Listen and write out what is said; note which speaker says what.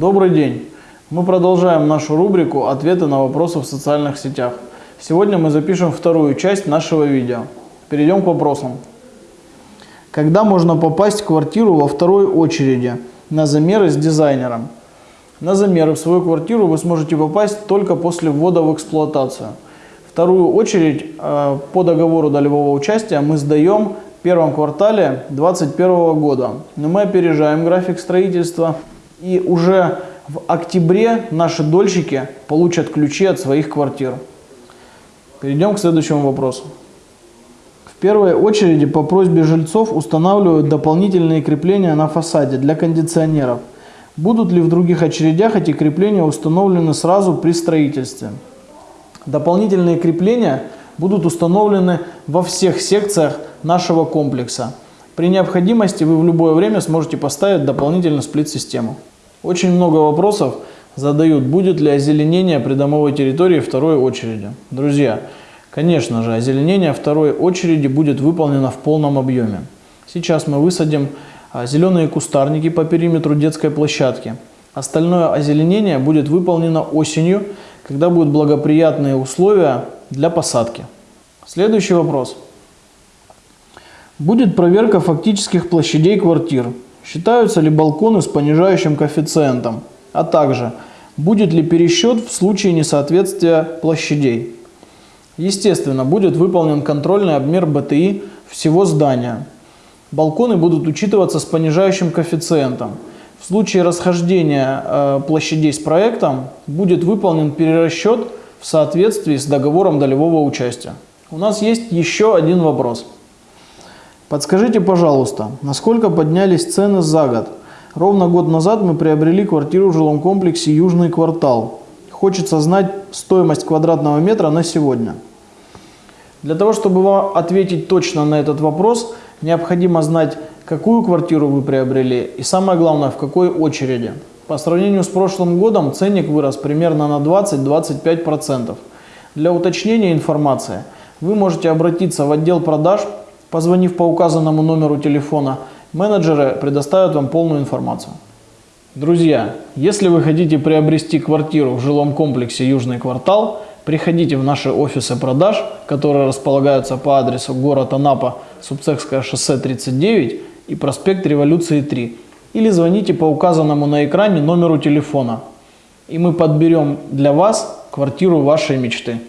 Speaker 1: Добрый день! Мы продолжаем нашу рубрику «Ответы на вопросы в социальных сетях». Сегодня мы запишем вторую часть нашего видео. Перейдем к вопросам. Когда можно попасть в квартиру во второй очереди на замеры с дизайнером? На замеры в свою квартиру вы сможете попасть только после ввода в эксплуатацию. Вторую очередь э, по договору долевого участия мы сдаем в первом квартале 2021 года. Но мы опережаем график строительства и уже в октябре наши дольщики получат ключи от своих квартир. Перейдем к следующему вопросу. В первой очереди по просьбе жильцов устанавливают дополнительные крепления на фасаде для кондиционеров. Будут ли в других очередях эти крепления установлены сразу при строительстве? Дополнительные крепления будут установлены во всех секциях нашего комплекса. При необходимости вы в любое время сможете поставить дополнительно сплит-систему. Очень много вопросов задают, будет ли озеленение придомовой территории второй очереди. Друзья, конечно же, озеленение второй очереди будет выполнено в полном объеме. Сейчас мы высадим а, зеленые кустарники по периметру детской площадки. Остальное озеленение будет выполнено осенью, когда будут благоприятные условия для посадки. Следующий вопрос. Будет проверка фактических площадей квартир. Считаются ли балконы с понижающим коэффициентом? А также, будет ли пересчет в случае несоответствия площадей? Естественно, будет выполнен контрольный обмер БТИ всего здания. Балконы будут учитываться с понижающим коэффициентом. В случае расхождения э, площадей с проектом будет выполнен перерасчет в соответствии с договором долевого участия. У нас есть еще один вопрос. Подскажите, пожалуйста, насколько поднялись цены за год? Ровно год назад мы приобрели квартиру в жилом комплексе «Южный квартал». Хочется знать стоимость квадратного метра на сегодня. Для того, чтобы вам ответить точно на этот вопрос, необходимо знать, какую квартиру вы приобрели и самое главное, в какой очереди. По сравнению с прошлым годом ценник вырос примерно на 20-25%. Для уточнения информации вы можете обратиться в отдел продаж Позвонив по указанному номеру телефона, менеджеры предоставят вам полную информацию. Друзья, если вы хотите приобрести квартиру в жилом комплексе «Южный квартал», приходите в наши офисы продаж, которые располагаются по адресу город Анапа, Субцехское шоссе 39 и проспект Революции 3. Или звоните по указанному на экране номеру телефона. И мы подберем для вас квартиру вашей мечты.